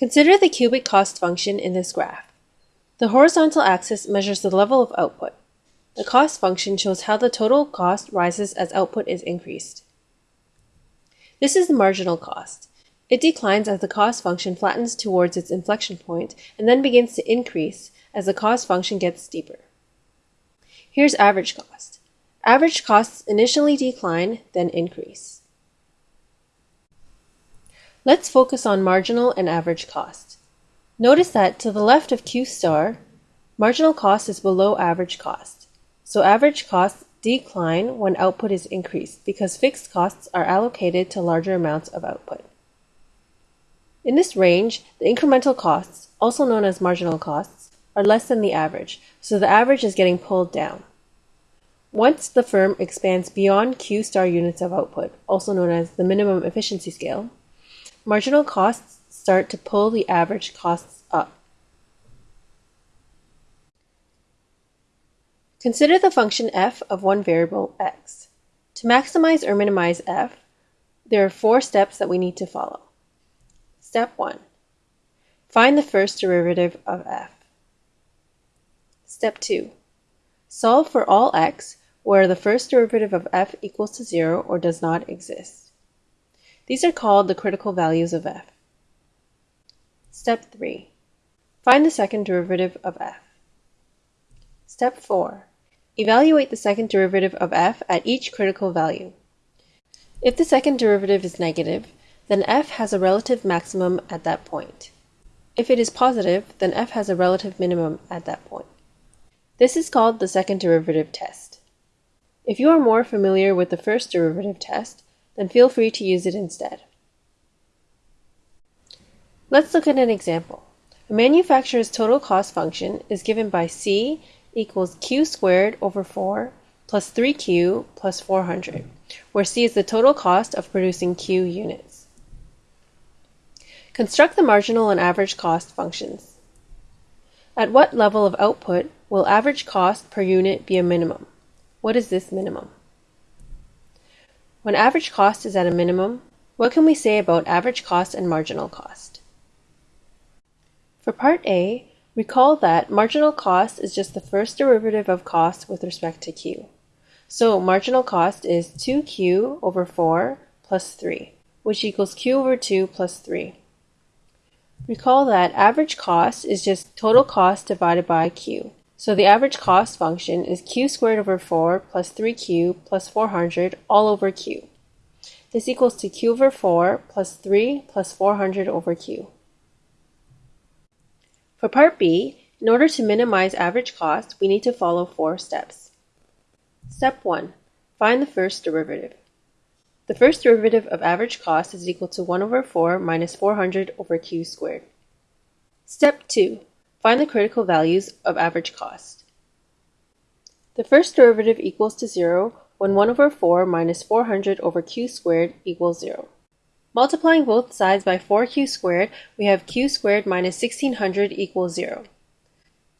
Consider the cubic cost function in this graph. The horizontal axis measures the level of output. The cost function shows how the total cost rises as output is increased. This is the marginal cost. It declines as the cost function flattens towards its inflection point and then begins to increase as the cost function gets steeper. Here's average cost. Average costs initially decline, then increase. Let's focus on marginal and average cost. Notice that to the left of Q star, marginal cost is below average cost. So average costs decline when output is increased because fixed costs are allocated to larger amounts of output. In this range, the incremental costs, also known as marginal costs, are less than the average, so the average is getting pulled down. Once the firm expands beyond Q star units of output, also known as the minimum efficiency scale, marginal costs start to pull the average costs up. Consider the function f of one variable x. To maximize or minimize f, there are four steps that we need to follow. Step 1. Find the first derivative of f. Step 2. Solve for all x where the first derivative of f equals to 0 or does not exist. These are called the critical values of f. Step 3. Find the second derivative of f. Step 4. Evaluate the second derivative of f at each critical value. If the second derivative is negative, then f has a relative maximum at that point. If it is positive, then f has a relative minimum at that point. This is called the second derivative test. If you are more familiar with the first derivative test, then feel free to use it instead. Let's look at an example. A manufacturer's total cost function is given by C equals Q squared over 4 plus 3Q plus 400, where C is the total cost of producing Q units. Construct the marginal and average cost functions. At what level of output will average cost per unit be a minimum? What is this minimum? When average cost is at a minimum, what can we say about average cost and marginal cost? For part A, recall that marginal cost is just the first derivative of cost with respect to Q. So marginal cost is 2Q over 4 plus 3, which equals Q over 2 plus 3. Recall that average cost is just total cost divided by q. So the average cost function is q squared over 4 plus 3q plus 400 all over q. This equals to q over 4 plus 3 plus 400 over q. For part B, in order to minimize average cost, we need to follow four steps. Step 1. Find the first derivative. The first derivative of average cost is equal to 1 over 4 minus 400 over q squared. Step 2. Find the critical values of average cost. The first derivative equals to 0 when 1 over 4 minus 400 over q squared equals 0. Multiplying both sides by 4q squared, we have q squared minus 1600 equals 0.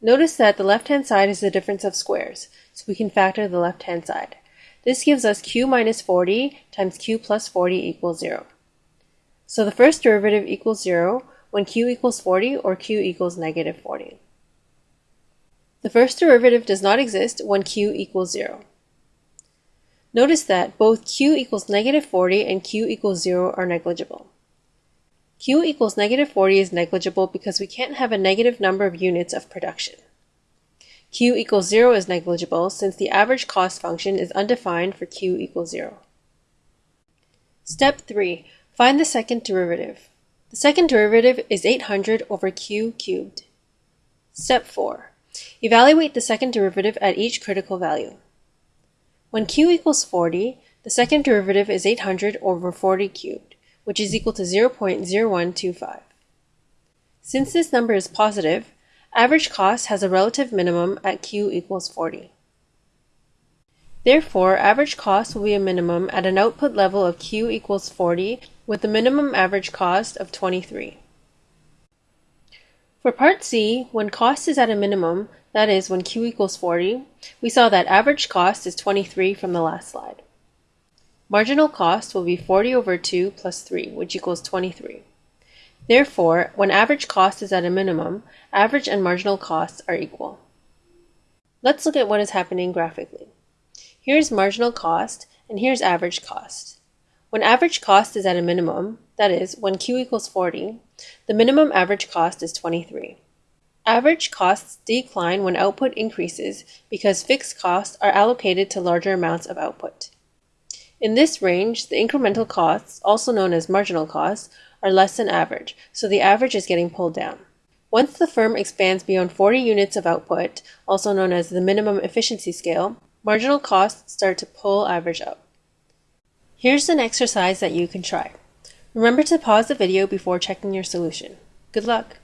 Notice that the left-hand side is the difference of squares, so we can factor the left-hand side. This gives us q minus 40 times q plus 40 equals 0. So the first derivative equals 0 when q equals 40 or q equals negative 40. The first derivative does not exist when q equals 0. Notice that both q equals negative 40 and q equals 0 are negligible. q equals negative 40 is negligible because we can't have a negative number of units of production. Q equals 0 is negligible since the average cost function is undefined for Q equals 0. Step 3. Find the second derivative. The second derivative is 800 over Q cubed. Step 4. Evaluate the second derivative at each critical value. When Q equals 40, the second derivative is 800 over 40 cubed, which is equal to 0.0125. Since this number is positive, Average cost has a relative minimum at Q equals 40. Therefore, average cost will be a minimum at an output level of Q equals 40 with a minimum average cost of 23. For part C, when cost is at a minimum, that is, when Q equals 40, we saw that average cost is 23 from the last slide. Marginal cost will be 40 over 2 plus 3, which equals 23. Therefore, when average cost is at a minimum, average and marginal costs are equal. Let's look at what is happening graphically. Here's marginal cost, and here's average cost. When average cost is at a minimum, that is, when Q equals 40, the minimum average cost is 23. Average costs decline when output increases because fixed costs are allocated to larger amounts of output. In this range, the incremental costs, also known as marginal costs, are less than average, so the average is getting pulled down. Once the firm expands beyond 40 units of output, also known as the minimum efficiency scale, marginal costs start to pull average up. Here's an exercise that you can try. Remember to pause the video before checking your solution. Good luck!